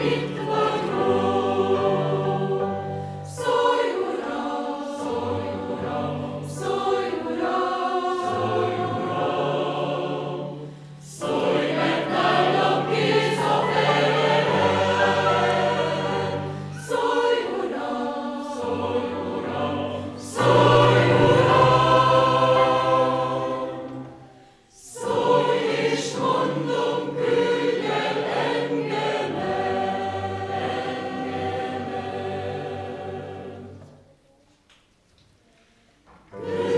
Amen. Yeah.